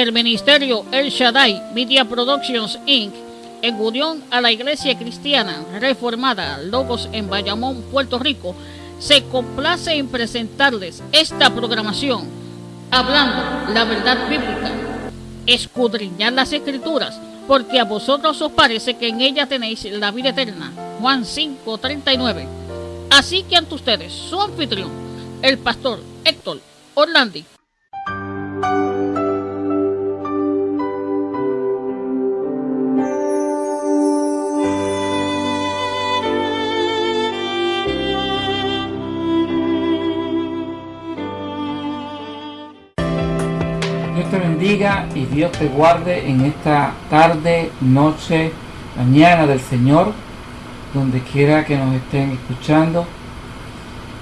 El ministerio El Shaddai Media Productions Inc. en unión a la Iglesia Cristiana Reformada Logos en Bayamón, Puerto Rico, se complace en presentarles esta programación, hablando la verdad bíblica, escudriñar las escrituras, porque a vosotros os parece que en ella tenéis la vida eterna. Juan 5:39. Así que ante ustedes, su anfitrión, el pastor Héctor Orlandi. Bendiga y Dios te guarde en esta tarde, noche, mañana del Señor, donde quiera que nos estén escuchando.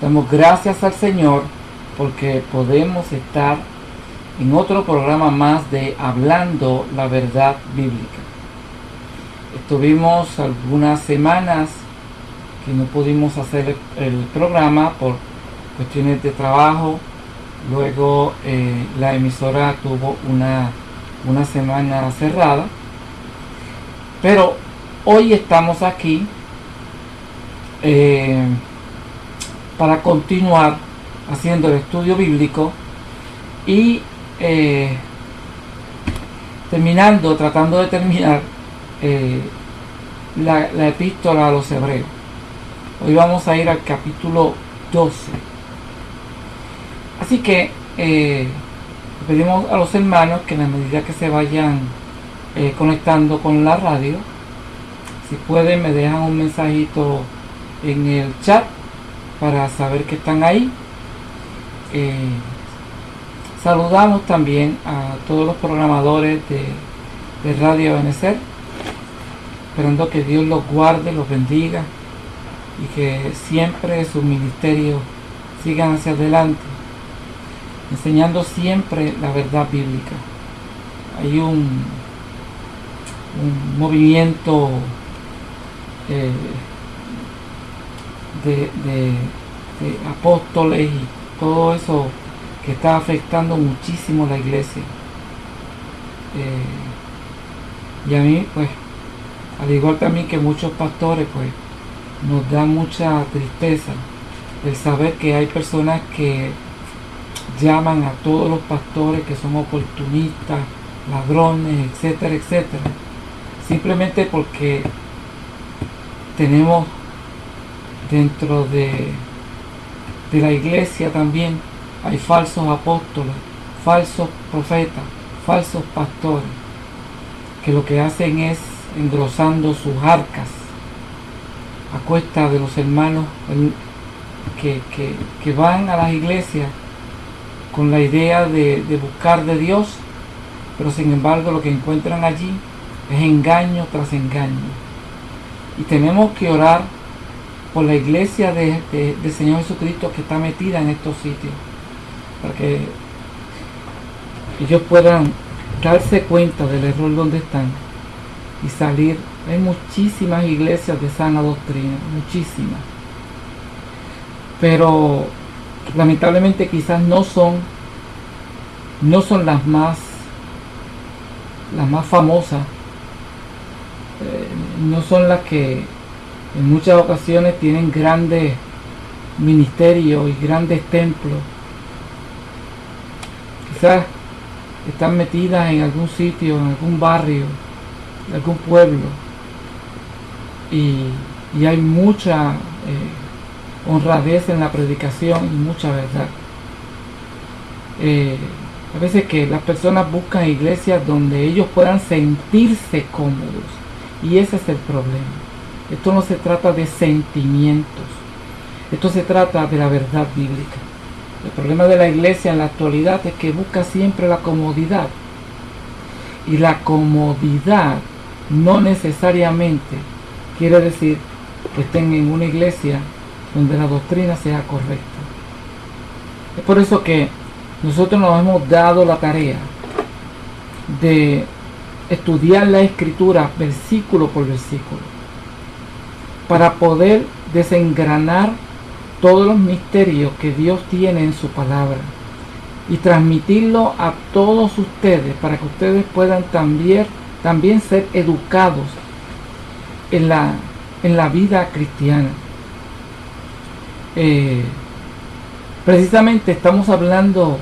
Damos gracias al Señor porque podemos estar en otro programa más de Hablando la Verdad Bíblica. Estuvimos algunas semanas que no pudimos hacer el, programa por cuestiones de trabajo, Luego eh, la emisora tuvo una, una semana cerrada. Pero hoy estamos aquí eh, para continuar haciendo el estudio bíblico y eh, terminando, tratando de terminar la, la epístola a los hebreos. Hoy vamos a ir al capítulo 12. Así que eh, pedimos a los hermanos que en la medida que se vayan eh, conectando con la radio, si pueden me dejan un mensajito en el chat para saber que están ahí. Eh, saludamos también a todos los programadores de, de Radio Benecer, esperando que Dios los guarde, los bendiga y que siempre sus ministerios sigan hacia adelante enseñando siempre la verdad bíblica. Hay un, movimiento eh, de apóstoles y todo eso que está afectando muchísimo la iglesia. Eh, y a mí, pues, al igual también que muchos pastores, pues, nos da mucha tristeza el saber que hay personas que llaman a todos los pastores que son oportunistas, ladrones, etcétera, etcétera, simplemente porque tenemos dentro de, de la iglesia también hay falsos apóstoles, falsos profetas, falsos pastores, que lo que hacen es engrosando sus arcas a cuesta de los hermanos que, que, que van a las iglesias con la idea de, buscar de Dios, pero sin embargo lo que encuentran allí es engaño tras engaño. Y tenemos que orar por la iglesia de, de, Señor Jesucristo que está metida en estos sitios, para que ellos puedan darse cuenta del error donde están y salir. Hay muchísimas iglesias de sana doctrina, muchísimas. Pero lamentablemente quizás no son no son las más las más famosas. Eh, no son las que en muchas ocasiones tienen grandes ministerios y grandes templos. Quizás están metidas en algún sitio en algún barrio en algún pueblo. Y, y hay mucha eh, honradez en la predicación y mucha verdad. Eh, a veces que las personas buscan iglesias donde ellos puedan sentirse cómodos y ese es el problema. Esto no se trata de sentimientos, esto se trata de la verdad bíblica. El problema de la iglesia en la actualidad es que busca siempre la comodidad Y la comodidad no necesariamente quiere decir que estén en una iglesia donde la doctrina sea correcta. Es por eso que nosotros nos hemos dado la tarea de estudiar la escritura versículo por versículo para poder desengranar todos los misterios que Dios tiene en su palabra y transmitirlo a todos ustedes para que ustedes puedan también, también ser educados en la, en la vida cristiana. Eh, precisamente estamos hablando,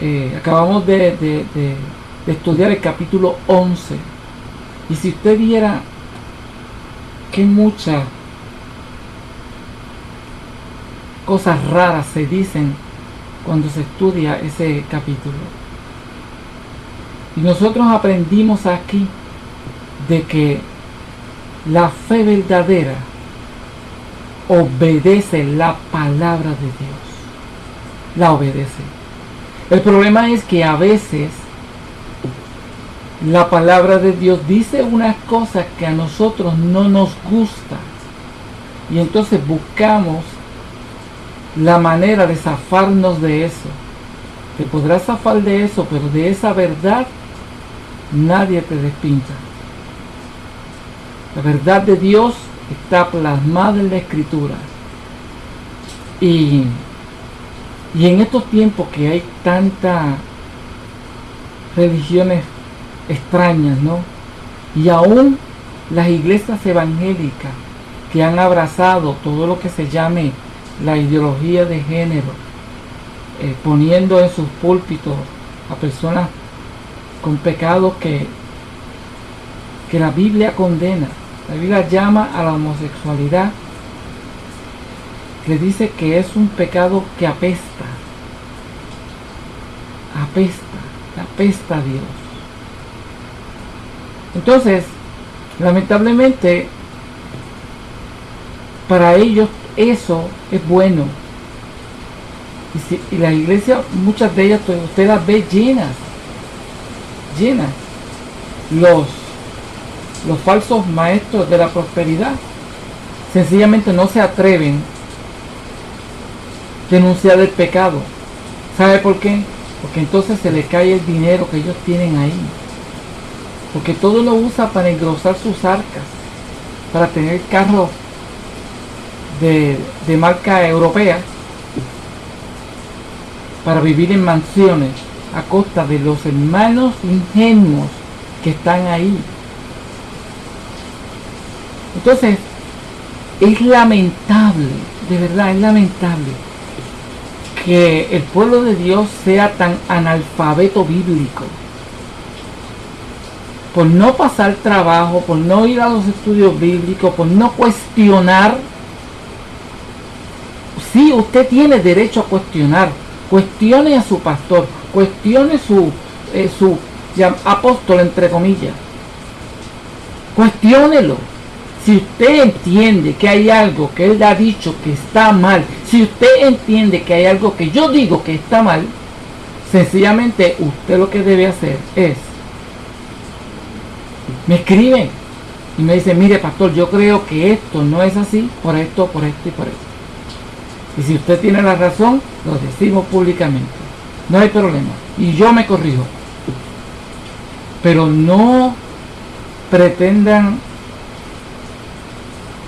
eh, acabamos de, de estudiar el capítulo 11 y si usted viera que muchas cosas raras se dicen cuando se estudia ese capítulo. Y nosotros aprendimos aquí de que la fe verdadera obedece la palabra de Dios. La obedece. El problema es que a veces la palabra de Dios dice unas cosas que a nosotros no nos gusta. Y entonces buscamos la manera de zafarnos de eso. Te podrás zafar de eso, pero de esa verdad nadie te despinta. La verdad de Dios está plasmada en la escritura. Y, y en estos tiempos que hay tantas religiones extrañas, ¿no? Y aún las iglesias evangélicas que han abrazado todo lo que se llame la ideología de género, eh, poniendo en sus púlpitos a personas con pecados que, que la Biblia condena. La Biblia llama a la homosexualidad, que dice que es un pecado que apesta, apesta, apesta a Dios. Entonces, lamentablemente, para ellos eso es bueno. Y, si, y la iglesia, muchas de ellas, pues, usted las ve llenas, llenas. Los, los falsos maestros de la prosperidad sencillamente no se atreven denunciar el pecado. ¿Sabe por qué? Porque entonces se le cae el dinero que ellos tienen ahí. Porque todo lo usa para engrosar sus arcas, para tener carros de, de marca europea para vivir en mansiones a costa de los hermanos ingenuos que están ahí. Entonces, es lamentable, de verdad es lamentable, que el pueblo de Dios sea tan analfabeto bíblico. Por no pasar trabajo, por no ir a los estudios bíblicos, por no cuestionar Sí, usted tiene derecho a cuestionar. Cuestione a su pastor. Cuestione su, eh, su apóstol, entre comillas. Cuestiónelo. Si usted entiende que hay algo que él ha dicho que está mal, si usted entiende que hay algo que yo digo que está mal, sencillamente usted lo que debe hacer es, me escribe y me dice, mire pastor, yo creo que esto no es así, por esto, por esto y por esto. Y si usted tiene la razón, lo decimos públicamente. No hay problema. Y yo me corrijo. Pero no pretendan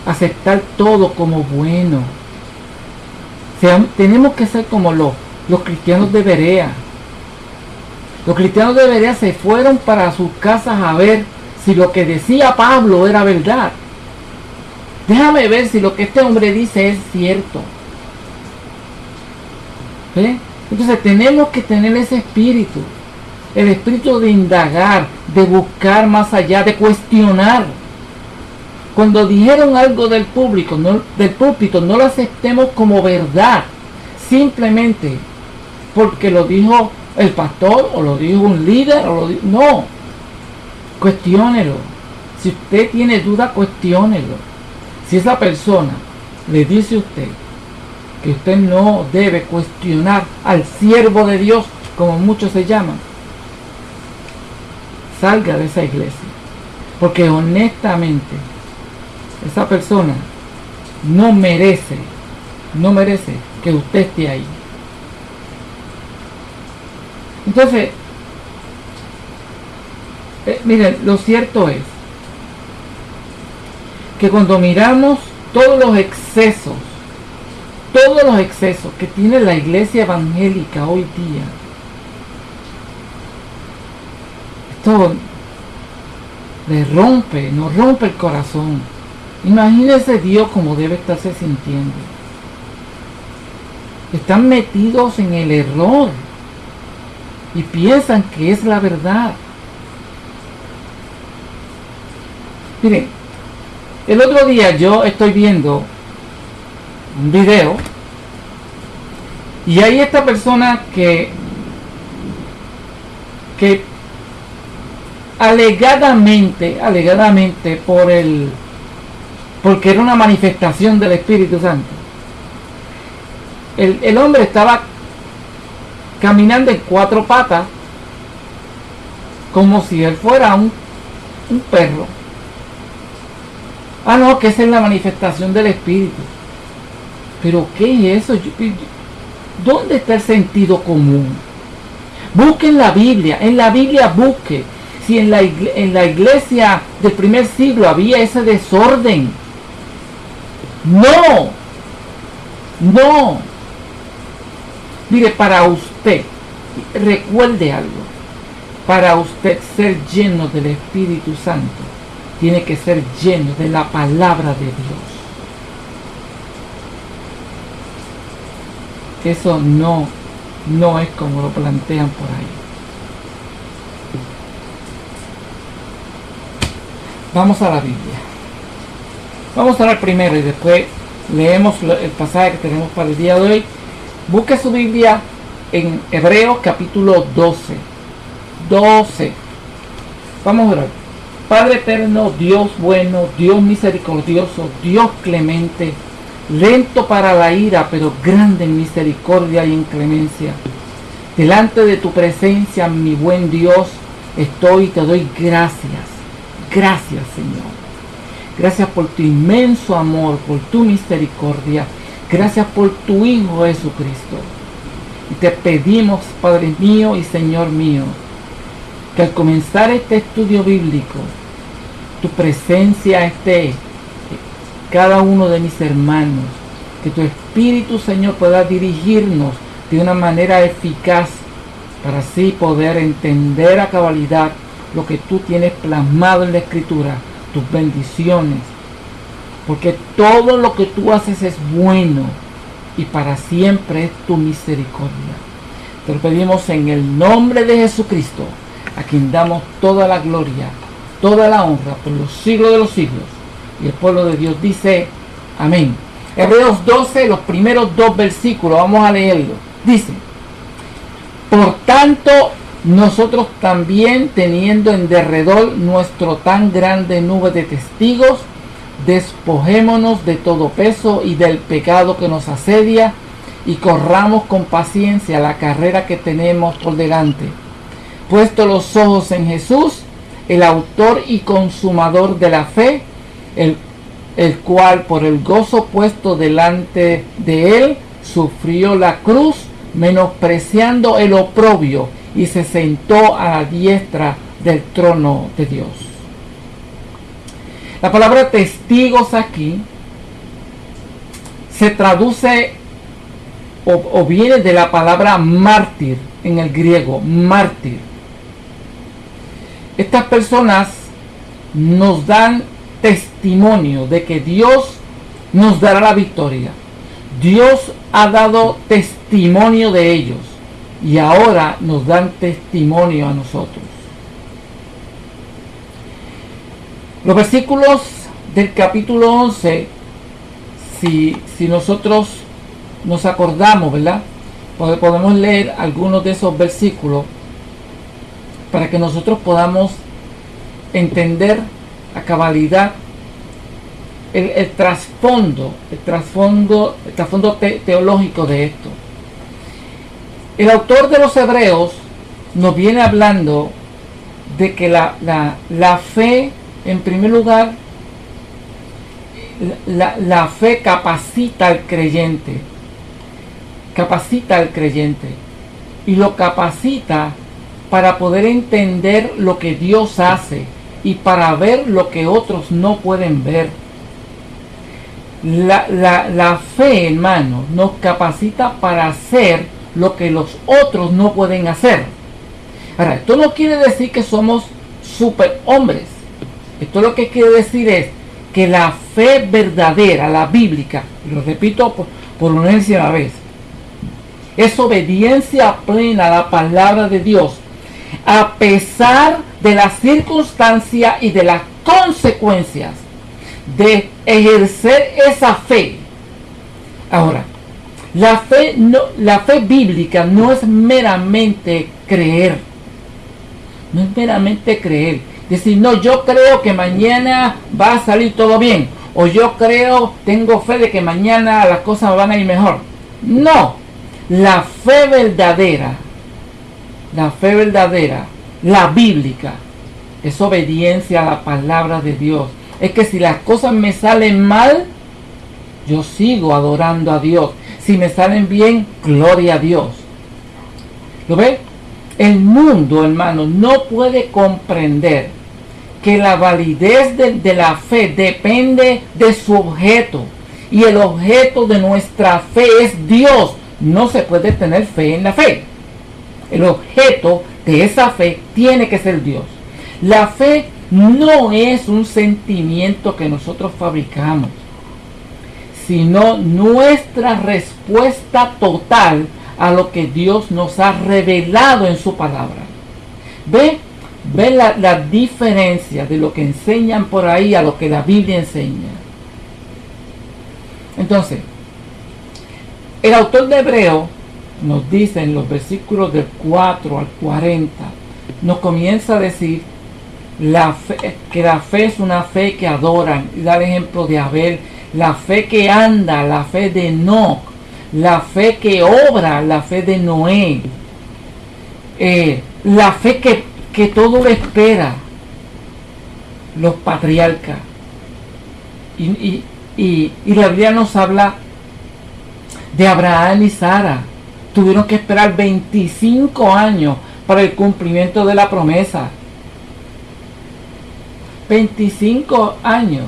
aceptar todo como bueno. tenemos que ser como los, los cristianos de Berea. Los cristianos de Berea se fueron para sus casas a ver si lo que decía Pablo era verdad. Déjame ver si lo que este hombre dice es cierto. Entonces tenemos que tener ese espíritu, el espíritu de indagar, de buscar más allá, de cuestionar. Cuando dijeron algo del público, del púlpito, no lo aceptemos como verdad, simplemente porque lo dijo el pastor o lo dijo un líder o lo dijo, no, cuestiónelo. Si usted tiene duda, cuestiónelo. Si esa persona le dice a usted que usted no debe cuestionar al siervo de Dios, como muchos se llaman. salga de esa iglesia. Porque honestamente, esa persona no merece, no merece que usted esté ahí. Entonces, eh, miren, lo cierto es que cuando miramos todos los excesos, todos los excesos que tiene la iglesia evangélica hoy día, esto le rompe, nos rompe el corazón. Imagínese Dios como debe estarse sintiendo. Están metidos en el error y piensan que es la verdad. Miren, el otro día yo estoy viendo un video y hay esta persona que que alegadamente, alegadamente por el porque era una manifestación del Espíritu Santo. El, el hombre estaba caminando en cuatro patas como si él fuera un, un perro. Ah, no, que esa es la manifestación del Espíritu. Pero ¿qué es eso? ¿Dónde está el sentido común? Busque en la Biblia, en la Biblia busque si en la, en la iglesia del primer siglo había ese desorden. No, no. Mire, para usted, recuerde algo, para usted ser lleno del Espíritu Santo, tiene que ser lleno de la palabra de Dios. Eso no, no es como lo plantean por ahí. Vamos a la Biblia. Vamos a ver primero y después leemos el pasaje que tenemos para el día de hoy. Busque su Biblia en Hebreos capítulo 12. 12. Vamos a ver. Padre eterno, Dios bueno, Dios misericordioso, Dios clemente, lento para la ira, pero grande en misericordia y en clemencia. Delante de tu presencia, mi buen Dios, estoy y te doy gracias. Gracias, Señor. Gracias por tu inmenso amor, por tu misericordia. Gracias por tu Hijo Jesucristo. Y te pedimos, Padre mío y Señor mío, que al comenzar este estudio bíblico, tu presencia esté cada uno de mis hermanos, que tu Espíritu Señor pueda dirigirnos de una manera eficaz para así poder entender a cabalidad lo que tú tienes plasmado en la Escritura, tus bendiciones, porque todo lo que tú haces es bueno y para siempre es tu misericordia. Te lo pedimos en el nombre de Jesucristo, a quien damos toda la gloria, toda la honra por los siglos de los siglos. Y el pueblo de Dios dice, amén. Hebreos 12, los primeros dos versículos, vamos a leerlo. Dice, por tanto, nosotros también teniendo en derredor nuestro tan grande nube de testigos, despojémonos de todo peso y del pecado que nos asedia y corramos con paciencia la carrera que tenemos por delante. Puesto los ojos en Jesús, el autor y consumador de la fe, el, el cual por el gozo puesto delante de él sufrió la cruz, menospreciando el oprobio, y se sentó a la diestra del trono de Dios. La palabra testigos aquí se traduce o, o, viene de la palabra mártir en el griego, mártir. Estas personas nos dan testimonio de que Dios nos dará la victoria. Dios ha dado testimonio de ellos y ahora nos dan testimonio a nosotros. Los versículos del capítulo 11, si, si nosotros nos acordamos, ¿verdad? Podemos leer algunos de esos versículos para que nosotros podamos entender a cabalidad el, el trasfondo, el trasfondo, el trasfondo te, teológico de esto. El autor de los Hebreos nos viene hablando de que la, la, fe, en primer lugar, la, la fe capacita al creyente, capacita al creyente y lo capacita para poder entender lo que Dios hace y para ver lo que otros no pueden ver. La, la, la fe, hermano, nos capacita para hacer lo que los otros no pueden hacer. Ahora, esto no quiere decir que somos superhombres. Esto lo que quiere decir es que la fe verdadera, la bíblica, lo repito por, por una vez, es obediencia plena a la palabra de Dios, a pesar de las circunstancias y de las consecuencias de ejercer esa fe. Ahora, la fe, no, la fe bíblica no es meramente creer. No es meramente creer. Decir, no, yo creo que mañana va a salir todo bien. O yo creo, tengo fe de que mañana las cosas van a ir mejor. No. La fe verdadera, la fe verdadera, la bíblica, es obediencia a la palabra de Dios. Es que si las cosas me salen mal, yo sigo adorando a Dios. Si me salen bien, gloria a Dios. ¿Lo ve? El mundo, hermano, no puede comprender que la validez de, de, la fe depende de su objeto. Y el objeto de nuestra fe es Dios. No se puede tener fe en la fe. El objeto de esa fe tiene que ser Dios. La fe no es un sentimiento que nosotros fabricamos, sino nuestra respuesta total a lo que Dios nos ha revelado en su palabra. ¿Ve? ¿Ve la, la diferencia de lo que enseñan por ahí a lo que la Biblia enseña? Entonces, el autor de Hebreo nos dice en los versículos del 4 al 40, nos comienza a decir la que la fe es una fe que adoran, y da el ejemplo de Abel, la fe que anda, la fe de Enoch, la fe que obra, la fe de Noé, eh, la fe que, que todo lo espera, los patriarcas. Y, y, y, y la Biblia nos habla de Abraham y Sara. Tuvieron que esperar 25 años para el cumplimiento de la promesa. 25 años.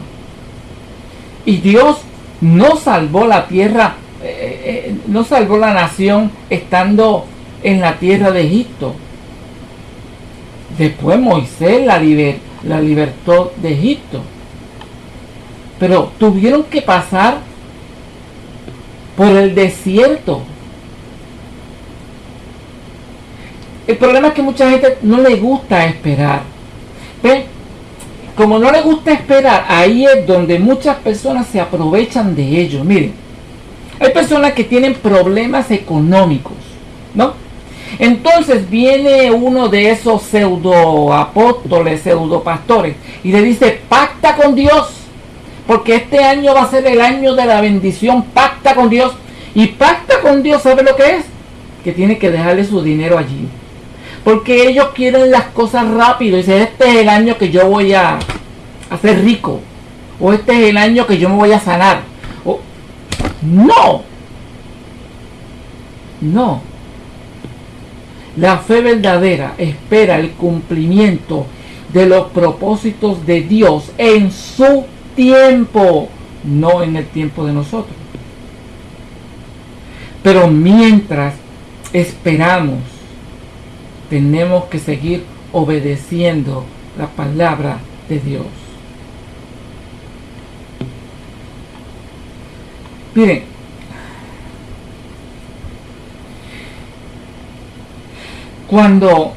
Y Dios no salvó la tierra, eh, eh, no salvó la nación estando en la tierra de Egipto. Después Moisés la, liber, la libertó de Egipto. Pero tuvieron que pasar por el desierto. El problema es que mucha gente no le gusta esperar. ¿Ve? Como no le gusta esperar, ahí es donde muchas personas se aprovechan de ello. Miren, hay personas que tienen problemas económicos, ¿no? Entonces viene uno de esos pseudo apóstoles, pseudo pastores, y le dice, pacta con Dios, porque este año va a ser el año de la bendición, pacta con Dios. Y pacta con Dios, ¿sabe lo que es? Que tiene que dejarle su dinero allí. Porque ellos quieren las cosas rápido. Dice, este es el año que yo voy a, a ser rico. O este es el año que yo me voy a sanar. No. No. La fe verdadera espera el cumplimiento de los propósitos de Dios en su tiempo, no en el tiempo de nosotros. Pero mientras esperamos, tenemos que seguir obedeciendo la palabra de Dios. Miren, cuando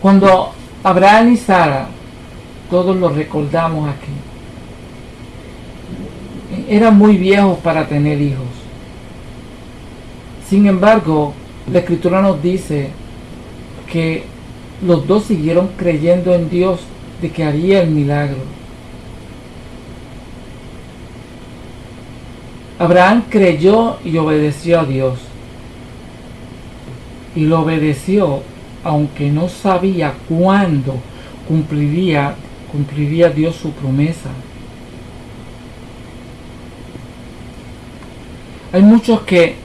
cuando Abraham y Sara, todos lo recordamos aquí, eran muy viejos para tener hijos. Sin embargo, la escritura nos dice que los dos siguieron creyendo en Dios de que haría el milagro. Abraham creyó y obedeció a Dios. Y lo obedeció aunque no sabía cuándo cumpliría, cumpliría Dios su promesa. Hay muchos que,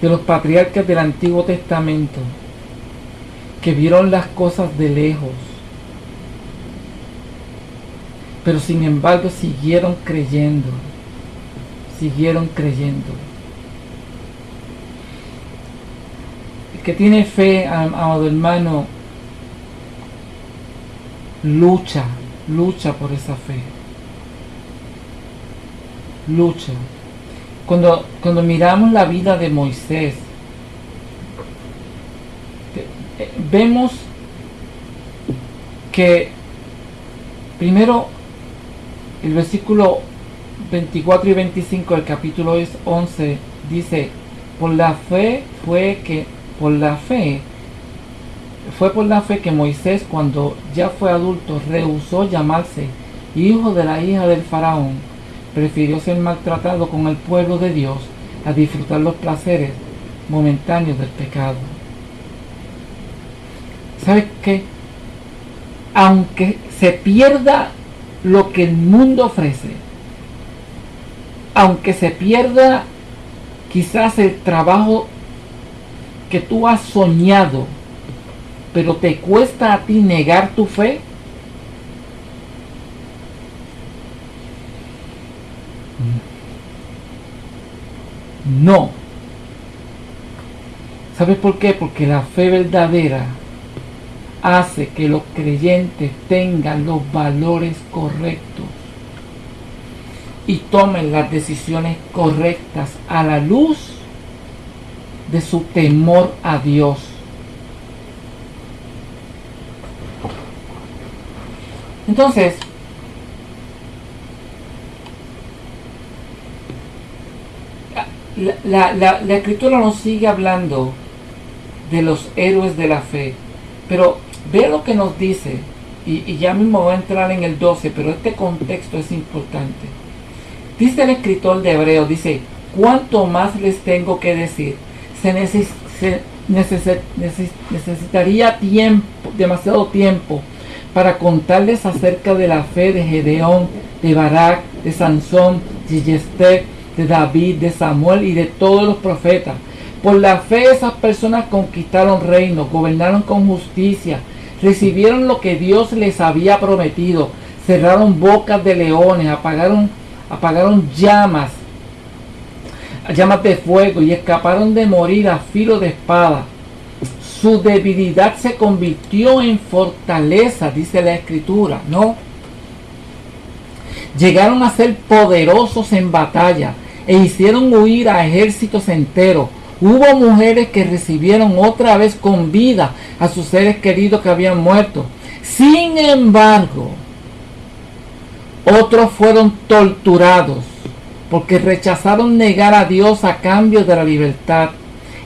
de los patriarcas del Antiguo Testamento, que vieron las cosas de lejos, pero sin embargo siguieron creyendo, siguieron creyendo. El que tiene fe, amado hermano, lucha, lucha por esa fe. Lucha. Cuando, cuando miramos la vida de Moisés, eh, vemos que primero el versículo 24 y 25 del capítulo 11 dice, por la fe fue que, por la fe, fue por la fe que Moisés cuando ya fue adulto rehusó llamarse hijo de la hija del faraón, prefirió ser maltratado con el pueblo de Dios a disfrutar los placeres momentáneos del pecado. ¿Sabes qué? Aunque se pierda lo que el mundo ofrece, aunque se pierda quizás el trabajo que tú has soñado, pero te cuesta a ti negar tu fe, no. ¿Sabes por qué? Porque la fe verdadera hace que los creyentes tengan los valores correctos y tomen las decisiones correctas a la luz de su temor a Dios. Entonces, la, escritura nos sigue hablando de los héroes de la fe, pero Ve lo que nos dice, y, ya mismo voy a entrar en el 12, pero este contexto es importante. Dice el escritor de Hebreo, dice, ¿cuánto más les tengo que decir? Se, necesitaría tiempo, demasiado tiempo para contarles acerca de la fe de Gedeón, de Barak, de Sansón, de Yester, de David, de Samuel y de todos los profetas. Por la fe esas personas conquistaron reinos, gobernaron con justicia, recibieron lo que Dios les había prometido, cerraron bocas de leones, apagaron, apagaron llamas, llamas de fuego y escaparon de morir a filo de espada. Su debilidad se convirtió en fortaleza, dice la escritura, ¿no? Llegaron a ser poderosos en batalla e hicieron huir a ejércitos enteros Hubo mujeres que recibieron otra vez con vida a sus seres queridos que habían muerto. Sin embargo, otros fueron torturados porque rechazaron negar a Dios a cambio de la libertad.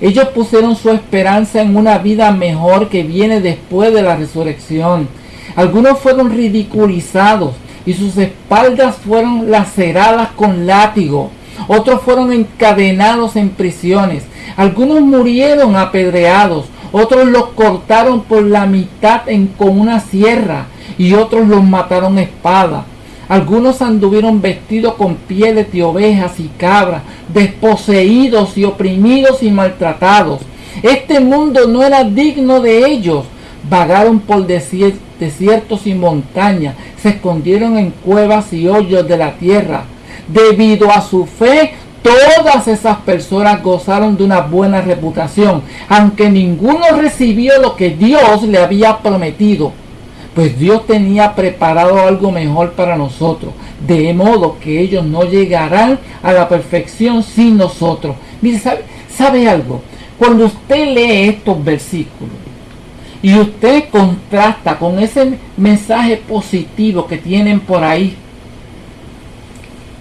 Ellos pusieron su esperanza en una vida mejor que viene después de la resurrección. Algunos fueron ridiculizados y sus espaldas fueron laceradas con látigo. Otros fueron encadenados en prisiones. Algunos murieron apedreados, otros los cortaron por la mitad con una sierra y otros los mataron a espada. Algunos anduvieron vestidos con pieles de ovejas y cabras, desposeídos y oprimidos y maltratados. Este mundo no era digno de ellos. Vagaron por desiertos y montañas, se escondieron en cuevas y hoyos de la tierra. Debido a su fe, Todas esas personas gozaron de una buena reputación, aunque ninguno recibió lo que Dios le había prometido. Pues Dios tenía preparado algo mejor para nosotros, de modo que ellos no llegarán a la perfección sin nosotros. Mire, ¿sabe, sabe algo? Cuando usted lee estos versículos y usted contrasta con ese mensaje positivo que tienen por ahí,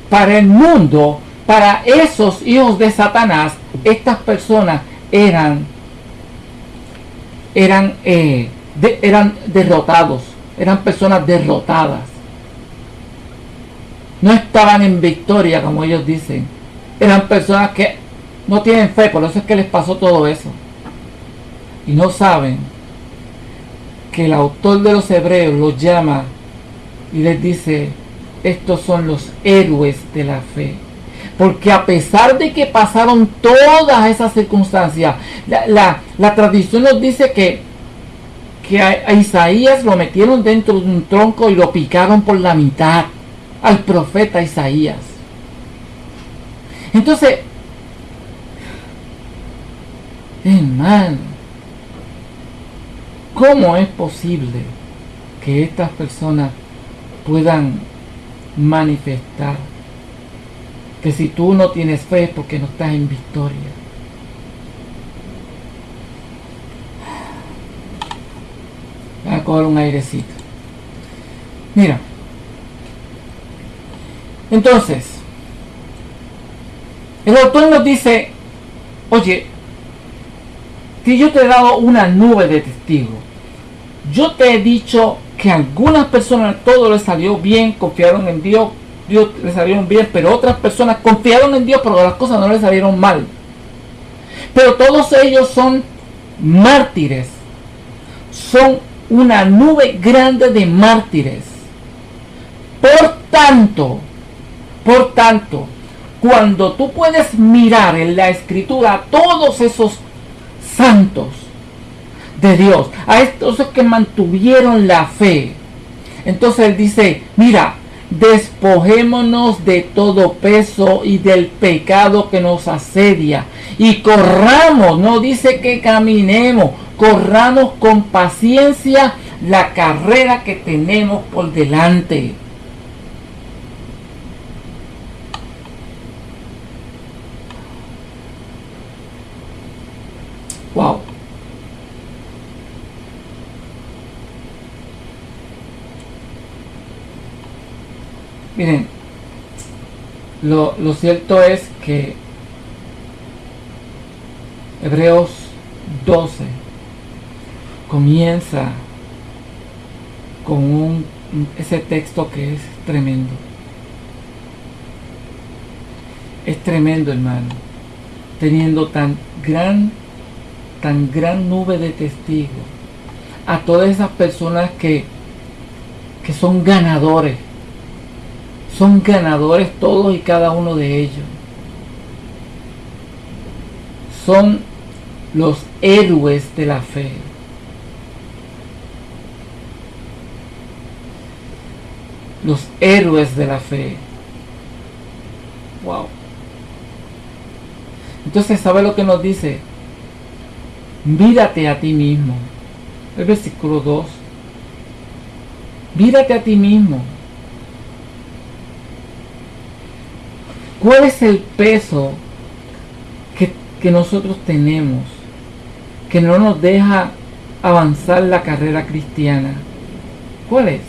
para el mundo para esos hijos de Satanás, estas personas eran, eran, eh, eran derrotados, eran personas derrotadas. No estaban en victoria, como ellos dicen. Eran personas que no tienen fe, por eso es que les pasó todo eso. Y no saben que el autor de los hebreos los llama y les dice, estos son los héroes de la fe. Porque a pesar de que pasaron todas esas circunstancias, la, tradición nos dice que, que a, Isaías lo metieron dentro de un tronco y lo picaron por la mitad al profeta Isaías. Entonces, hermano, ¿cómo es posible que estas personas puedan manifestar que si tú no tienes fe es porque no estás en victoria. Voy a coger un airecito. Mira. Entonces, el autor nos dice, oye, si yo te he dado una nube de testigos, yo te he dicho que algunas personas todo les salió bien, confiaron en Dios, Dios les salieron bien, pero otras personas confiaron en Dios, pero las cosas no les salieron mal. Pero todos ellos son mártires, son una nube grande de mártires. Por tanto, por tanto, cuando tú puedes mirar en la escritura a todos esos santos, de Dios, a estos que mantuvieron la fe. Entonces él dice, mira, despojémonos de todo peso y del pecado que nos asedia y corramos, no dice que caminemos, corramos con paciencia la carrera que tenemos por delante. Wow. Miren, lo, cierto es que Hebreos 12 comienza con un, ese texto que es tremendo. Es tremendo, hermano. Teniendo tan gran, tan gran nube de testigos. A todas esas personas que, que son ganadores son ganadores todos y cada uno de ellos. Son los héroes de la fe. Los héroes de la fe. Wow. Entonces, ¿sabe lo que nos dice? Mírate a ti mismo. El versículo 2. Mírate a ti mismo. ¿Cuál es el peso que, nosotros tenemos que no nos deja avanzar la carrera cristiana? ¿Cuál es?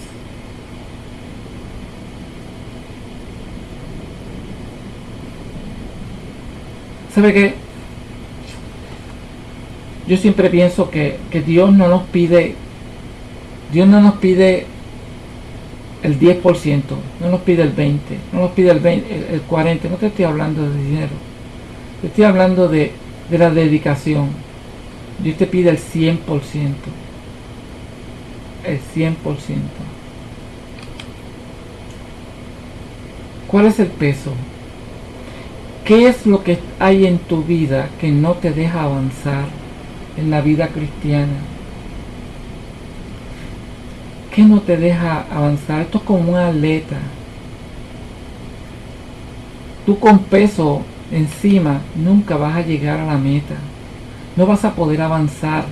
¿Sabe qué? Yo siempre pienso que, que Dios no nos pide, Dios no nos pide el 10%, no nos pide el 20%, no nos pide el, 20, el 40%, no te estoy hablando de dinero, te estoy hablando de, de la dedicación. Dios te pide el 100%, el 100%. ¿Cuál es el peso? ¿Qué es lo que hay en tu vida que no te deja avanzar en la vida cristiana? ¿Qué no te deja avanzar? Esto es como una atleta. Tú con peso encima nunca vas a llegar a la meta. No vas a poder avanzar.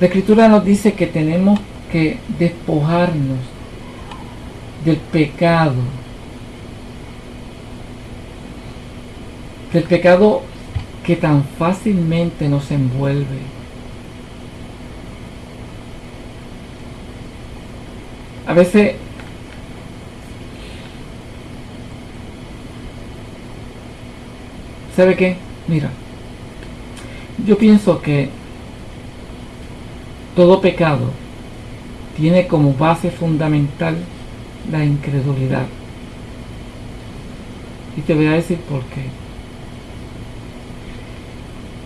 La escritura nos dice que tenemos que despojarnos del pecado. Del pecado que tan fácilmente nos envuelve. A veces ¿sabe qué? Mira, yo pienso que todo pecado tiene como base fundamental la incredulidad. Y te voy a decir por qué.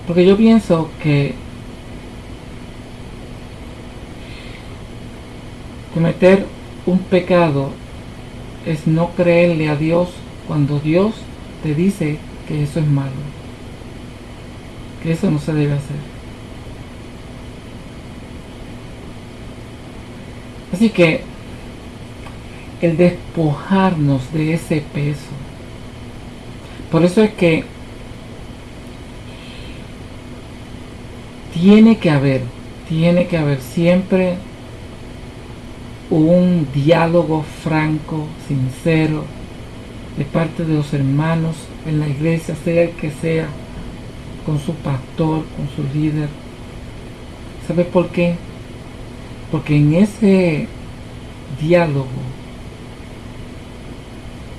Porque yo pienso que Cometer un pecado es no creerle a Dios cuando Dios te dice que eso es malo, que eso no se debe hacer. Así que el despojarnos de ese peso, por eso es que tiene que haber, tiene que haber siempre un diálogo franco, sincero, de parte de los hermanos en la iglesia, sea el que sea, con su pastor, con su líder. ¿Sabe por qué? Porque en ese diálogo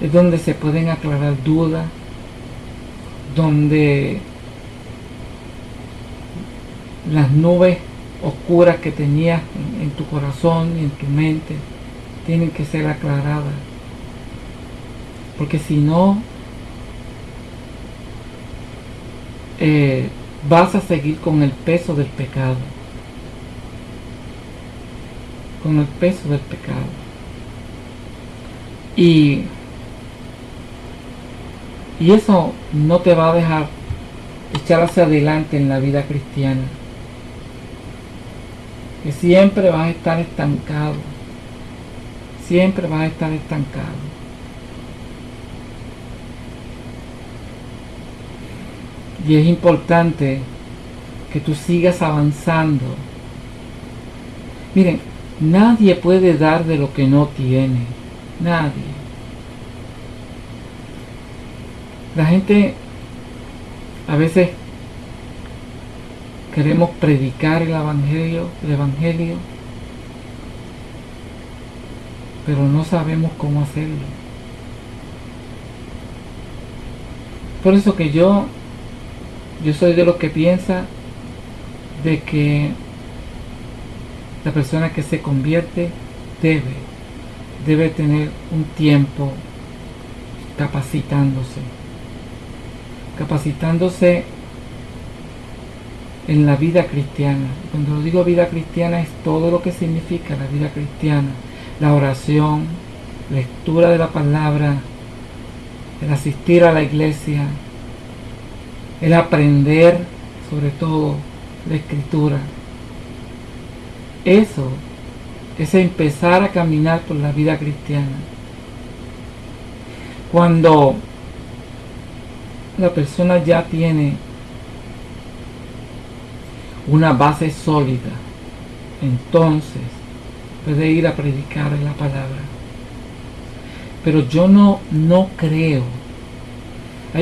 es donde se pueden aclarar dudas, donde las nubes oscuras que tenías en, tu corazón y en tu mente tienen que ser aclaradas. Porque si no, eh, vas a seguir con el peso del pecado. Con el peso del pecado. Y, y eso no te va a dejar echar hacia adelante en la vida cristiana que siempre vas a estar estancado. Siempre vas a estar estancado. Y es importante que tú sigas avanzando. Miren, nadie puede dar de lo que no tiene. Nadie. La gente a veces queremos predicar el evangelio, el evangelio, pero no sabemos cómo hacerlo. Por eso que yo yo soy de los que piensa de que la persona que se convierte debe debe tener un tiempo capacitándose capacitándose en la vida cristiana. Cuando digo vida cristiana es todo lo que significa la vida cristiana. La oración, lectura de la palabra, el asistir a la iglesia, el aprender sobre todo la escritura. Eso es empezar a caminar por la vida cristiana. Cuando la persona ya tiene una base sólida, entonces puede ir a predicar la palabra. Pero yo no, no creo.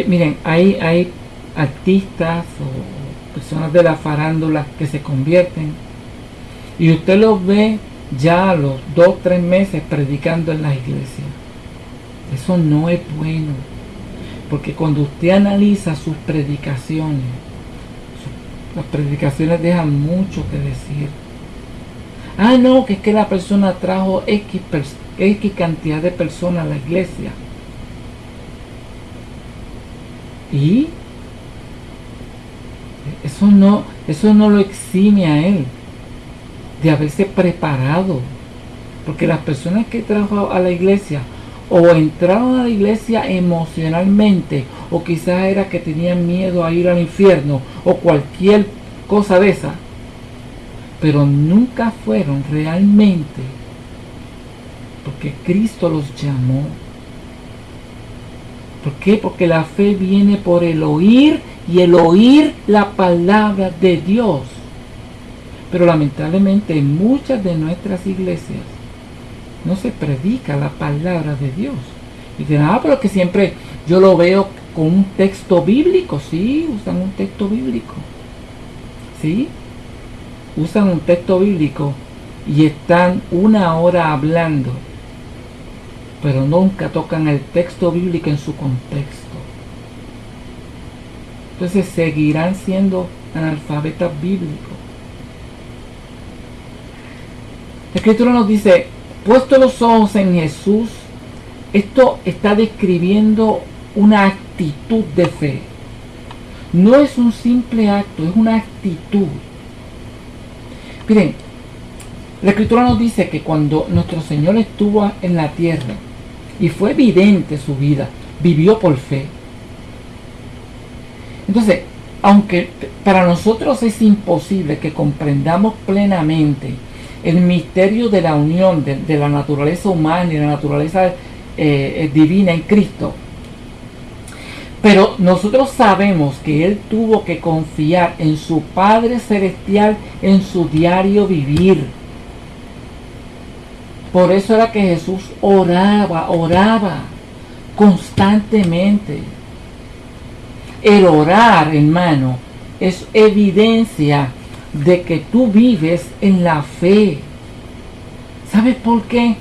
miren, hay, hay artistas o personas de la farándula que se convierten y usted los ve ya a los dos, tres meses predicando en las iglesias. Eso no es bueno. Porque cuando usted analiza sus predicaciones, las predicaciones dejan mucho que decir. Ah, no, que es que la persona trajo X, X cantidad de personas a la iglesia. Y eso no, eso no lo exime a él de haberse preparado. Porque las personas que trajo a la iglesia o entraron a la iglesia emocionalmente o quizás era que tenían miedo a ir al infierno o cualquier cosa de esa, pero nunca fueron realmente porque Cristo los llamó. ¿Por qué? Porque la fe viene por el oír y el oír la palabra de Dios. Pero lamentablemente en muchas de nuestras iglesias no se predica la palabra de Dios. Y dicen, ah, pero que siempre yo lo veo con un texto bíblico. Sí, usan un texto bíblico. Sí, usan un texto bíblico y están una hora hablando, pero nunca tocan el texto bíblico en su contexto. Entonces seguirán siendo analfabetas bíblicos. La escritura nos dice, puesto los ojos en Jesús, esto está describiendo una actitud de fe. No es un simple acto, es una actitud. Miren, La escritura nos dice que cuando nuestro Señor estuvo en la tierra y fue evidente su vida, vivió por fe. Entonces, aunque para nosotros es imposible que comprendamos plenamente el misterio de la unión de, la naturaleza humana y la naturaleza eh, eh, divina en Cristo, pero nosotros sabemos que Él tuvo que confiar en su Padre Celestial en su diario vivir. Por eso era que Jesús oraba, oraba constantemente. El orar, hermano, es evidencia de que tú vives en la fe. ¿Sabes por qué?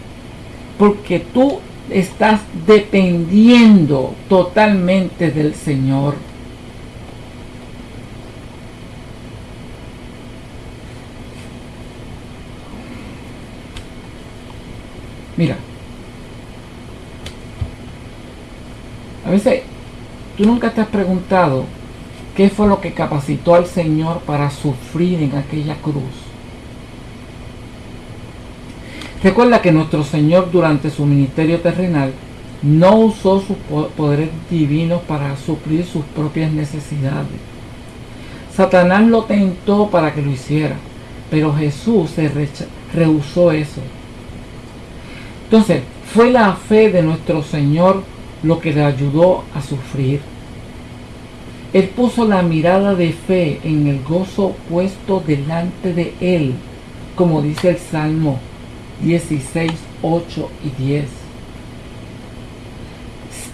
Porque tú estás dependiendo totalmente del Señor. Mira, a veces tú nunca te has preguntado qué fue lo que capacitó al Señor para sufrir en aquella cruz. Recuerda que nuestro Señor durante su ministerio terrenal no usó sus poderes divinos para suplir sus propias necesidades. Satanás lo tentó para que lo hiciera, pero Jesús se rehusó eso. Entonces, fue la fe de nuestro Señor lo que le ayudó a sufrir. Él puso la mirada de fe en el gozo puesto delante de él, como dice el Salmo 16, 8 y 10.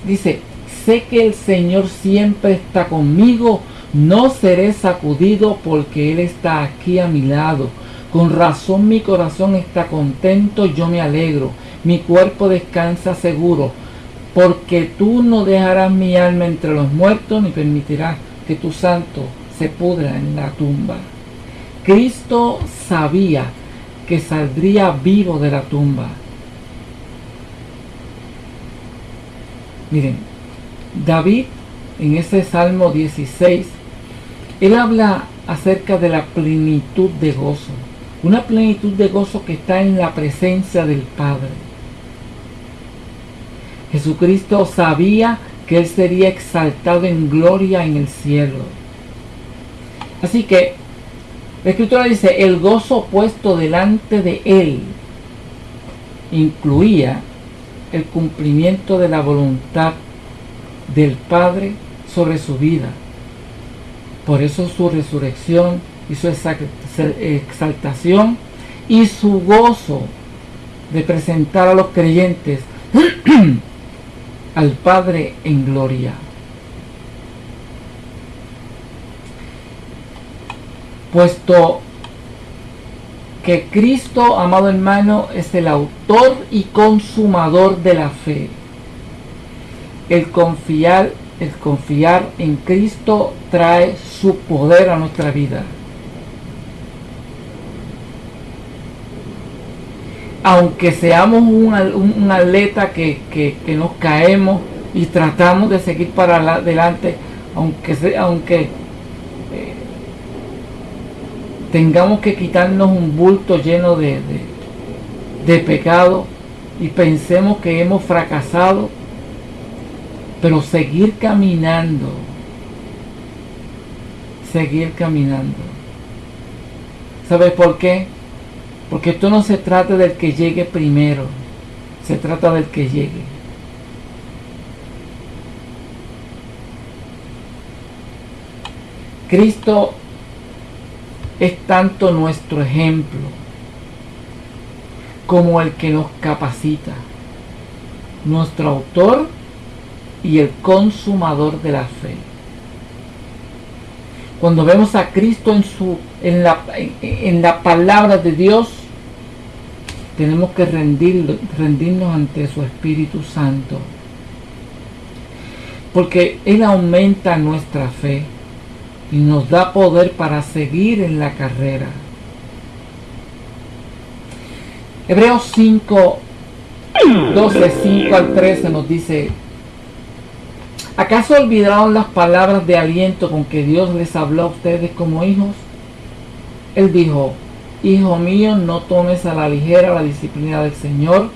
Dice, sé que el Señor siempre está conmigo, no seré sacudido porque Él está aquí a mi lado. Con razón mi corazón está contento, yo me alegro, mi cuerpo descansa seguro, porque tú no dejarás mi alma entre los muertos ni permitirás que tu santo se pudra en la tumba. Cristo sabía que saldría vivo de la tumba. Miren, David en ese Salmo 16, él habla acerca de la plenitud de gozo, una plenitud de gozo que está en la presencia del Padre. Jesucristo sabía que Él sería exaltado en gloria en el cielo. Así que la escritura dice, el gozo puesto delante de él incluía el cumplimiento de la voluntad del Padre sobre su vida. Por eso su resurrección y su exaltación y su gozo de presentar a los creyentes al Padre en gloria. Puesto que Cristo, amado hermano, es el autor y consumador de la fe. El confiar, el confiar en Cristo trae su poder a nuestra vida. Aunque seamos un, atleta que, que, nos caemos y tratamos de seguir para adelante, aunque, aunque tengamos que quitarnos un bulto lleno de, de, pecado y pensemos que hemos fracasado, pero seguir caminando, seguir caminando. ¿Sabes por qué? Porque esto no se trata del que llegue primero, se trata del que llegue. Cristo es tanto nuestro ejemplo como el que nos capacita, nuestro autor y el consumador de la fe. Cuando vemos a Cristo en, su, en, la, en la palabra de Dios, tenemos que rendirnos ante su Espíritu Santo. Porque Él aumenta nuestra fe y nos da poder para seguir en la carrera. Hebreos 5, 12, 5 al 13 nos dice, ¿acaso olvidaron las palabras de aliento con que Dios les habló a ustedes como hijos? Él dijo, Hijo mío, no tomes a la ligera la disciplina del Señor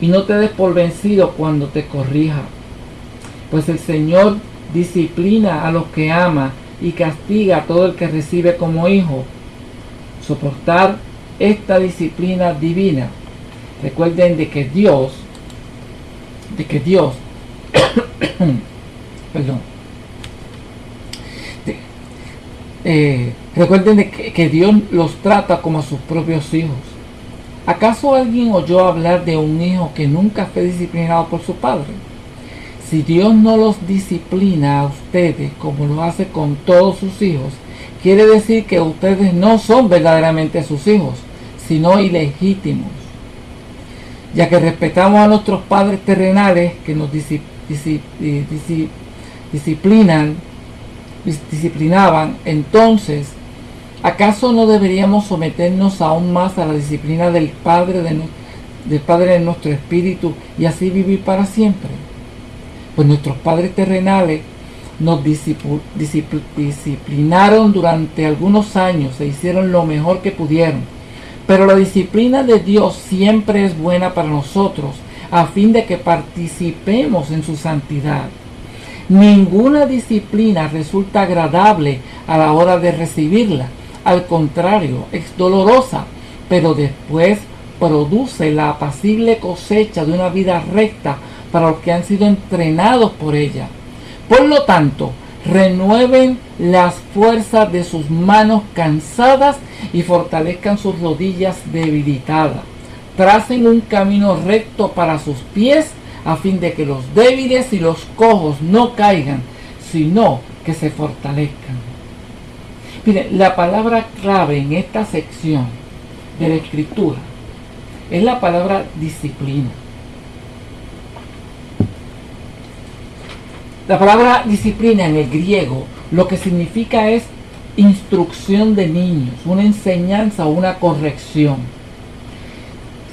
y no te des por vencido cuando te corrija. Pues el Señor disciplina a los que ama y castiga a todo el que recibe como hijo. Soportar esta disciplina divina. Recuerden de que Dios, de que Dios, perdón, eh, recuerden de que, que Dios los trata como a sus propios hijos. ¿Acaso alguien oyó hablar de un hijo que nunca fue disciplinado por su padre? Si Dios no los disciplina a ustedes como lo hace con todos sus hijos, quiere decir que ustedes no son verdaderamente sus hijos, sino ilegítimos. Ya que respetamos a nuestros padres terrenales que nos disciplinan, disciplinaban, entonces ¿Acaso no deberíamos someternos aún más a la disciplina del Padre de, del Padre de nuestro espíritu y así vivir para siempre? Pues nuestros padres terrenales nos disciplinaron durante algunos años e hicieron lo mejor que pudieron. Pero la disciplina de Dios siempre es buena para nosotros a fin de que participemos en su santidad. Ninguna disciplina resulta agradable a la hora de recibirla al contrario, es dolorosa, pero después produce la apacible cosecha de una vida recta para los que han sido entrenados por ella. Por lo tanto, renueven las fuerzas de sus manos cansadas y fortalezcan sus rodillas debilitadas. Tracen un camino recto para sus pies a fin de que los débiles y los cojos no caigan, sino que se fortalezcan. Mire, la palabra clave en esta sección de la escritura es la palabra disciplina. La palabra disciplina en el griego lo que significa es instrucción de niños, una enseñanza o una corrección.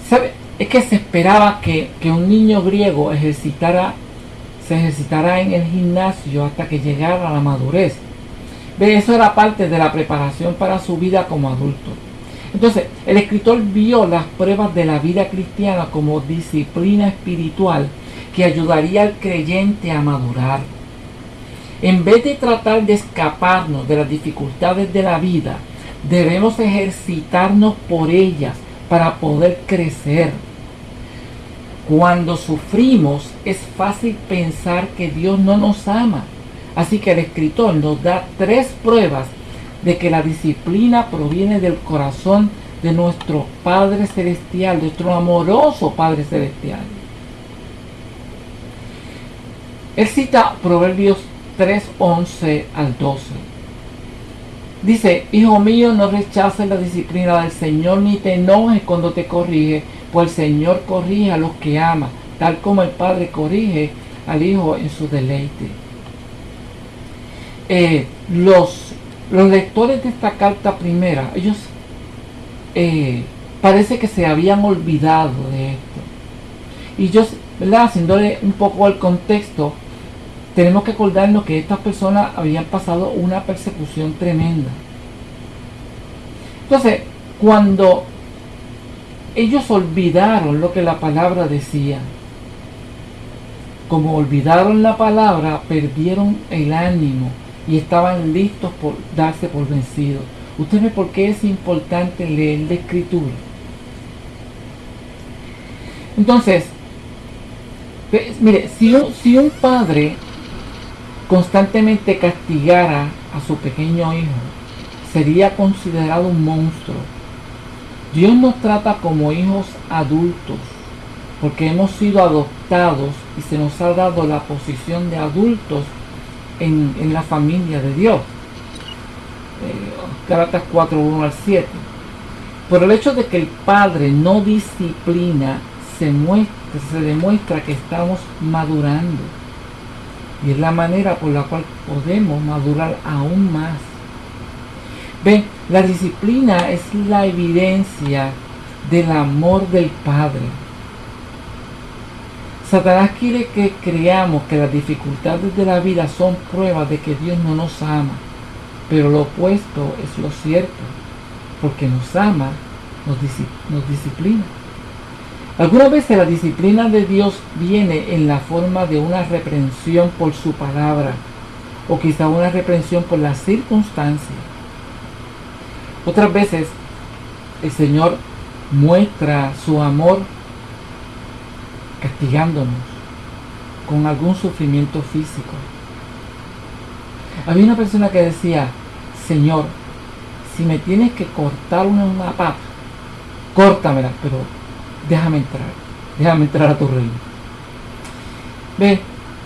¿Sabe? Es que se esperaba que, que un niño griego ejercitara, se ejercitara en el gimnasio hasta que llegara a la madurez eso era parte de la preparación para su vida como adulto. Entonces, el escritor vio las pruebas de la vida cristiana como disciplina espiritual que ayudaría al creyente a madurar. En vez de tratar de escaparnos de las dificultades de la vida, debemos ejercitarnos por ellas para poder crecer. Cuando sufrimos es fácil pensar que Dios no nos ama Así que el escritor nos da tres pruebas de que la disciplina proviene del corazón de nuestro Padre Celestial, nuestro amoroso Padre Celestial. Él cita Proverbios 3, 11 al 12. Dice, Hijo mío, no rechaces la disciplina del Señor ni te enojes cuando te corrige, pues el Señor corrige a los que ama, tal como el Padre corrige al Hijo en su deleite. Eh, los, lectores de esta carta primera, ellos eh, parece que se habían olvidado de esto. Y yo, ¿verdad? Haciéndole un poco al contexto, tenemos que acordarnos que estas personas habían pasado una persecución tremenda. Entonces, cuando ellos olvidaron lo que la palabra decía, como olvidaron la palabra, perdieron el ánimo, y estaban listos por darse por vencidos. Usted ve por qué es importante leer la escritura. Entonces, mire, si un, si un padre constantemente castigara a su pequeño hijo, sería considerado un monstruo. Dios nos trata como hijos adultos, porque hemos sido adoptados y se nos ha dado la posición de adultos en, la familia de Dios. Eh, 4, 1 al 7. Por el hecho de que el Padre no disciplina, se demuestra que estamos madurando. Y es la manera por la cual podemos madurar aún más. Ven, la disciplina es la evidencia del amor del Padre Satanás quiere que creamos que las dificultades de la vida son pruebas de que Dios no nos ama, pero lo opuesto es lo cierto. porque nos ama, nos disciplina. Algunas veces la disciplina de Dios viene en la forma de una reprensión por su palabra o quizá una reprensión por las circunstancias. Otras veces el Señor muestra su amor castigándonos con algún sufrimiento físico. Había una persona que decía, Señor, si me tienes que cortar una, una pata, córtamela, pero déjame entrar, déjame entrar a tu reino. Ve,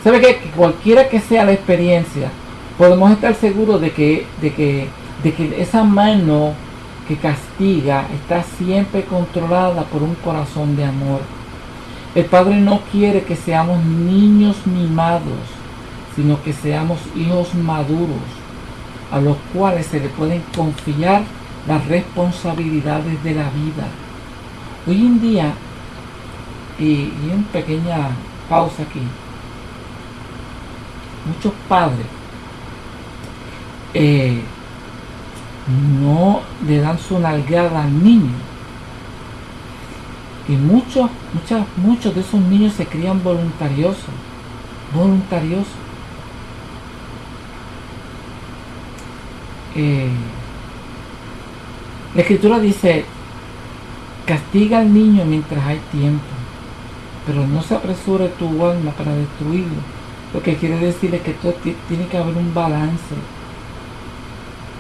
¿sabe qué? Que cualquiera que sea la experiencia, podemos estar seguros de que, de que, de que esa mano que castiga está siempre controlada por un corazón de amor. El Padre no quiere que seamos niños mimados, sino que seamos hijos maduros, a los cuales se le pueden confiar las responsabilidades de la vida. Hoy en día, y, en pequeña pausa aquí, muchos padres eh, no le dan su nalgada al niño. Y muchos, muchos, muchos de esos niños se crían voluntariosos, voluntariosos. Eh, la escritura dice, Castiga al niño mientras hay tiempo, pero no se apresure tu alma para destruirlo. Lo que quiere decir es que tiene que haber un balance.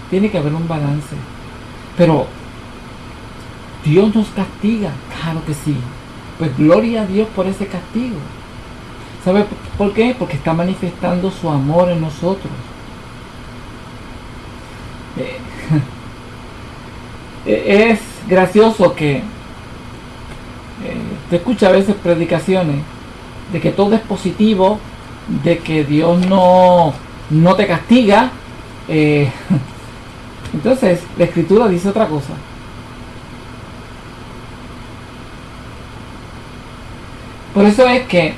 Tiene que haber un balance. Pero Dios nos castiga, claro que sí. Pues gloria a Dios por ese castigo. ¿Sabe por qué? Porque está manifestando su amor en nosotros. Eh, es gracioso que te escucha a veces predicaciones de que todo es positivo, de que Dios no, no te castiga. Eh, entonces, la escritura dice otra cosa. Por eso es que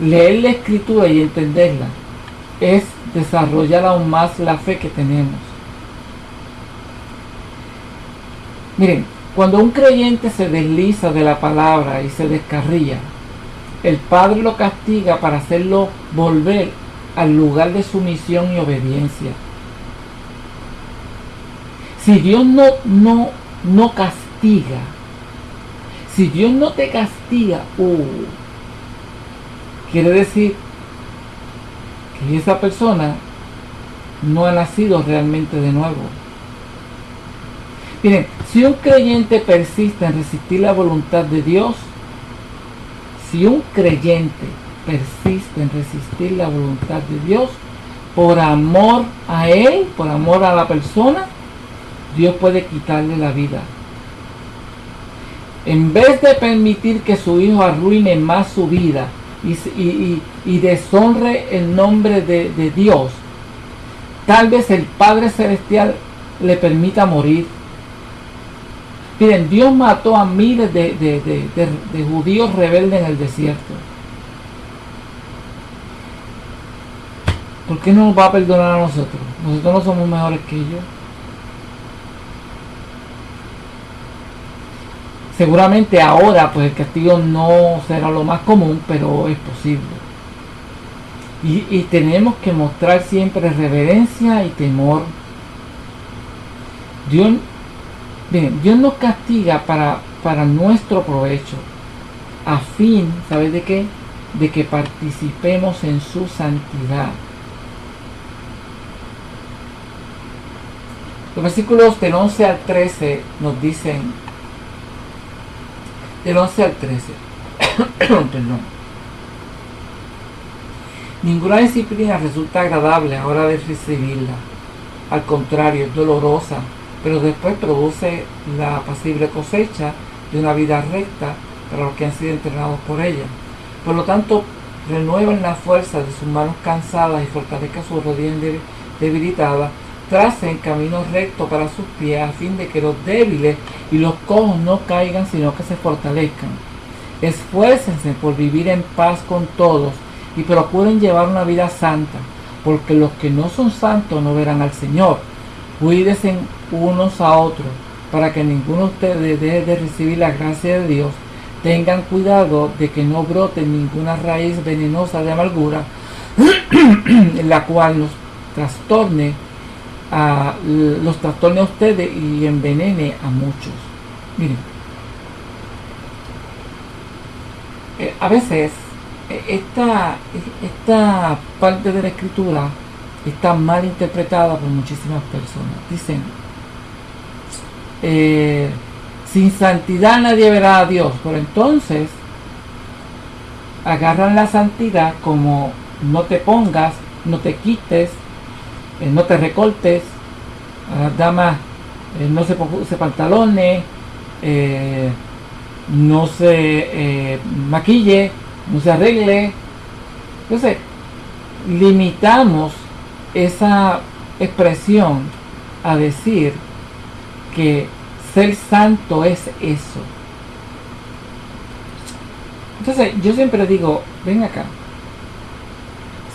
leer la escritura y entenderla es desarrollar aún más la fe que tenemos. Miren, cuando un creyente se desliza de la palabra y se descarría, el Padre lo castiga para hacerlo volver al lugar de sumisión y obediencia. Si Dios no, no, no castiga, si Dios no te castiga, uh, quiere decir que esa persona no ha nacido realmente de nuevo. Miren, si un creyente persiste en resistir la voluntad de Dios, si un creyente persiste en resistir la voluntad de Dios, por amor a Él, por amor a la persona, Dios puede quitarle la vida. En vez de permitir que su hijo arruine más su vida y, deshonre el nombre de, de Dios, tal vez el Padre Celestial le permita morir Miren, Dios mató a miles de, judíos rebeldes en el desierto. ¿Por qué no nos va a perdonar a nosotros? Nosotros no somos mejores que ellos. Seguramente ahora pues el castigo no será lo más común, pero es posible. Y, y tenemos que mostrar siempre reverencia y temor. Dios Bien, Dios nos castiga para, para nuestro provecho, a fin, ¿sabes de qué? De que participemos en su santidad. Los versículos del 11 al 13 nos dicen, del 11 al 13, perdón, ninguna disciplina resulta agradable a hora de recibirla, al contrario, es dolorosa pero después produce la apacible cosecha de una vida recta para los que han sido entrenados por ella. Por lo tanto, renueven la fuerza de sus manos cansadas y fortalezcan sus rodillas debilitadas, tracen camino recto para sus pies a fin de que los débiles y los cojos no caigan, sino que se fortalezcan. Esfuércense por vivir en paz con todos y procuren llevar una vida santa, porque los que no son santos no verán al Señor. Cuídense unos a otros, para que ninguno de ustedes deje de recibir la gracia de Dios, tengan cuidado de que no brote ninguna raíz venenosa de amargura, la cual nos trastorne a los trastorne a ustedes y envenene a muchos. Miren, eh, a veces eh, esta, esta parte de la escritura está mal interpretada por muchísimas personas. Dicen, eh, sin santidad nadie verá a Dios. Por entonces, agarran la santidad como no te pongas, no te quites, eh, no te recortes, a las damas eh, no se puse pantalones, no se maquille, no se arregle. Entonces, limitamos esa expresión a decir que ser santo es eso. Entonces, yo siempre digo, ven acá.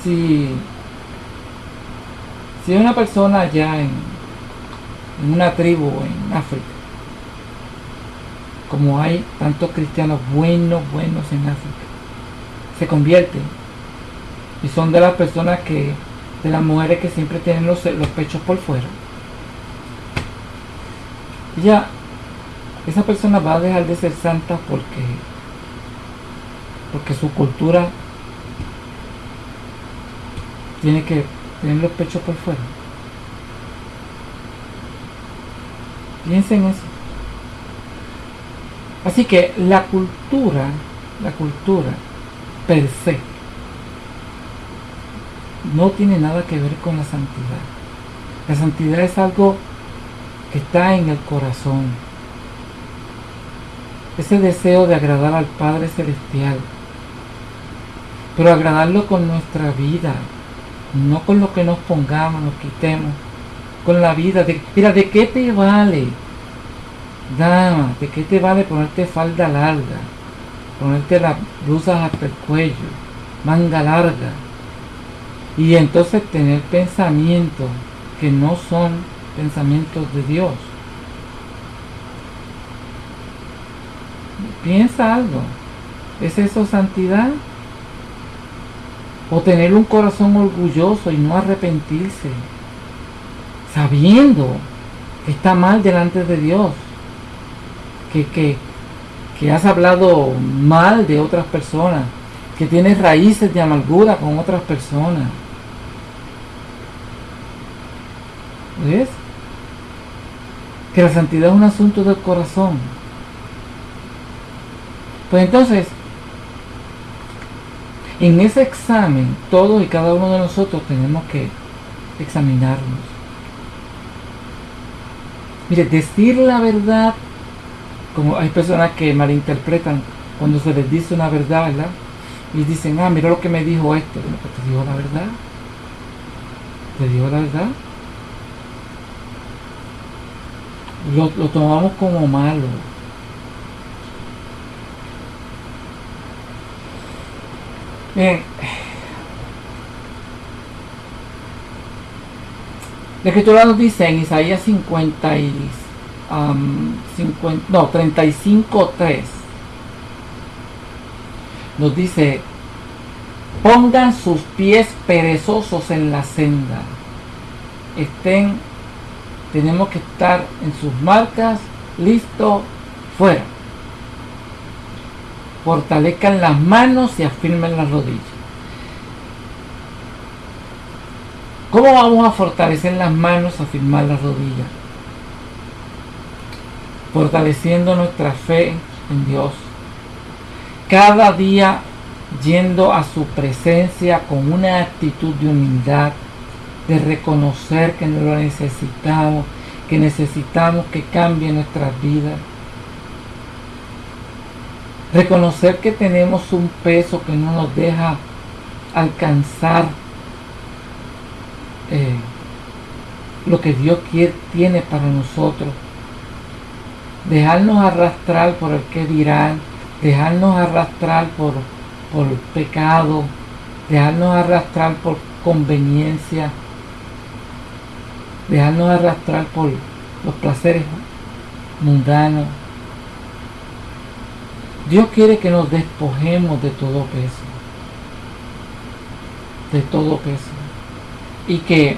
Si, si una persona allá en, en una tribu en África, como hay tantos cristianos buenos, buenos en África, se convierten y son de las personas que, de las mujeres que siempre tienen los, los pechos por fuera ya esa persona va a dejar de ser santa porque porque su cultura tiene que tener los pechos por fuera. Piensen eso. Así que la cultura, la cultura per se, no tiene nada que ver con la santidad. La santidad es algo está en el corazón. Ese deseo de agradar al Padre Celestial. Pero agradarlo con nuestra vida. No con lo que nos pongamos, nos quitemos. Con la vida. De, mira, ¿de qué te vale? Dama, ¿de qué te vale ponerte falda larga? Ponerte las blusas hasta el cuello. Manga larga. Y entonces tener pensamientos que no son pensamientos de Dios. Piensa algo. ¿Es eso santidad? O tener un corazón orgulloso y no arrepentirse, sabiendo que está mal delante de Dios, que, que, que has hablado mal de otras personas, que tienes raíces de amargura con otras personas. ¿Ves? que la santidad es un asunto del corazón. Pues entonces, en ese examen, todos y cada uno de nosotros tenemos que examinarnos. Mire, decir la verdad, como hay personas que malinterpretan cuando se les dice una verdad, ¿verdad? Y dicen, ah, mira lo que me dijo este. Pues te dijo la verdad. Te dijo la verdad. Lo, tomamos como malo. Bien. La escritura nos dice en Isaías 50 y, 50, no, 35.3 nos dice pongan sus pies perezosos en la senda estén tenemos que estar en sus marcas, listo, fuera. Fortalezcan las manos y afirmen las rodillas. ¿Cómo vamos a fortalecer las manos, afirmar las rodillas? Fortaleciendo nuestra fe en Dios. Cada día yendo a su presencia con una actitud de humildad, de reconocer que lo necesitamos, que necesitamos que cambie nuestras vidas. Reconocer que tenemos un peso que no nos deja alcanzar eh, lo que Dios quiere, tiene para nosotros. Dejarnos arrastrar por el que dirán, dejarnos arrastrar por, por pecado, dejarnos arrastrar por conveniencia, dejarnos arrastrar por los placeres mundano. Dios quiere que nos despojemos de todo peso, de todo peso. Y que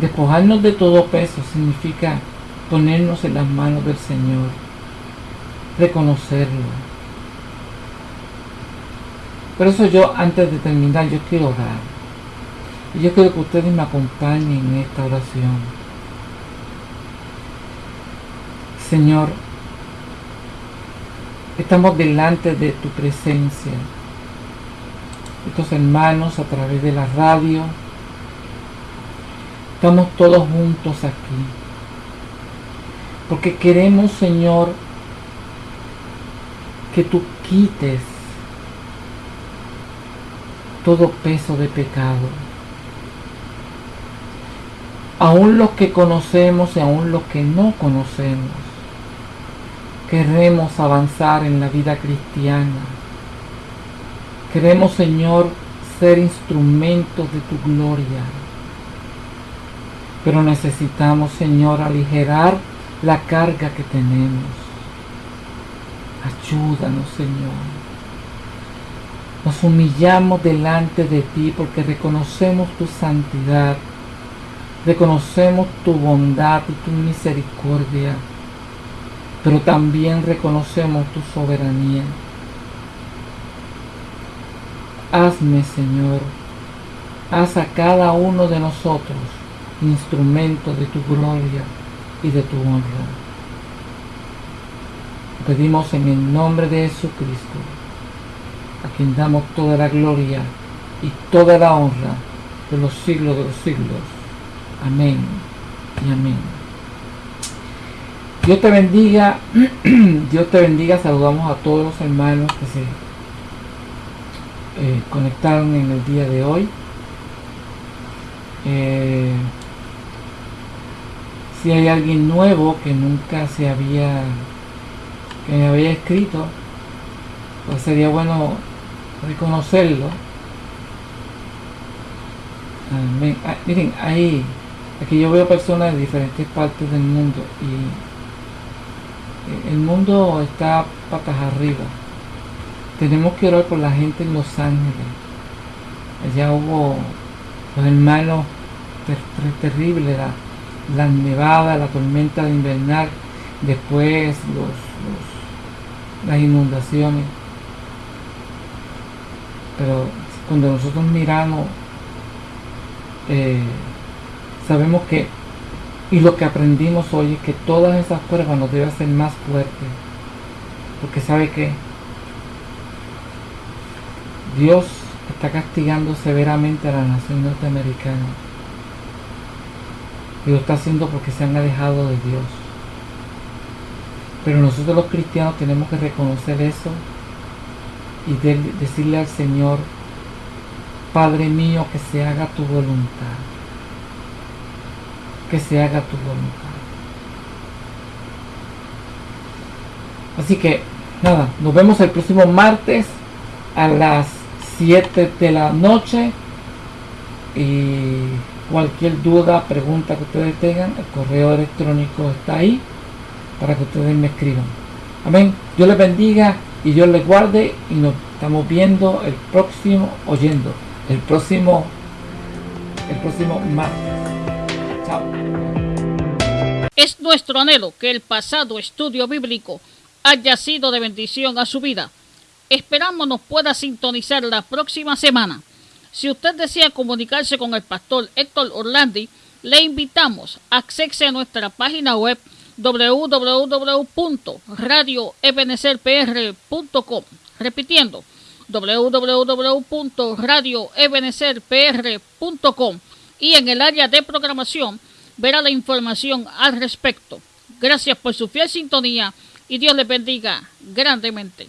despojarnos de todo peso significa ponernos en las manos del Señor, reconocerlo. Por eso yo, antes de terminar, yo quiero orar. Y yo quiero que ustedes me acompañen en esta oración. Señor, estamos delante de tu presencia. Estos hermanos a través de la radio. Estamos todos juntos aquí. Porque queremos, Señor, que tú quites todo peso de pecado. Aún los que conocemos y aún los que no conocemos. Queremos avanzar en la vida cristiana. Queremos, Señor, ser instrumentos de tu gloria. Pero necesitamos, Señor, aligerar la carga que tenemos. Ayúdanos, Señor. Nos humillamos delante de ti porque reconocemos tu santidad, reconocemos tu bondad y tu misericordia, pero también reconocemos tu soberanía. Hazme, Señor, haz a cada uno de nosotros instrumento de tu gloria y de tu honra. Pedimos en el nombre de Jesucristo, a quien damos toda la gloria y toda la honra de los siglos de los siglos. Amén y amén. Dios te bendiga, Dios te bendiga, saludamos a todos los hermanos que se eh, conectaron en el día de hoy. Eh, si hay alguien nuevo que nunca se había que me había escrito pues sería bueno reconocerlo ah, miren ahí aquí yo veo personas de diferentes partes del mundo y el mundo está patas arriba tenemos que orar por la gente en Los Ángeles allá hubo los hermanos ter terribles la nevada, la tormenta de invernal, después los, las inundaciones. Pero cuando nosotros miramos, eh, sabemos que, y lo que aprendimos hoy es que todas esas pruebas nos deben hacer más fuertes. Porque sabe que Dios está castigando severamente a la nación norteamericana y lo está haciendo porque se han alejado de Dios. Pero nosotros los cristianos tenemos que reconocer eso y decirle al Señor, Padre mío, que se haga tu voluntad. Que se haga tu voluntad. Así que, nada, nos vemos el próximo martes a las 7 de la noche. Y Cualquier duda, pregunta que ustedes tengan, el correo electrónico está ahí para que ustedes me escriban. Amén. Dios les bendiga y Dios les guarde y nos estamos viendo el próximo, oyendo, el próximo, el próximo martes. Es nuestro anhelo que el pasado estudio bíblico haya sido de bendición a su vida. Esperamos nos pueda sintonizar la próxima semana. Si usted desea comunicarse con el pastor Héctor Orlandi, le invitamos a accese a nuestra página web www.radioebenecerpr.com. Repitiendo, www.radioebenecerpr.com y en el área de programación verá la información al respecto. Gracias por su fiel sintonía y Dios le bendiga grandemente.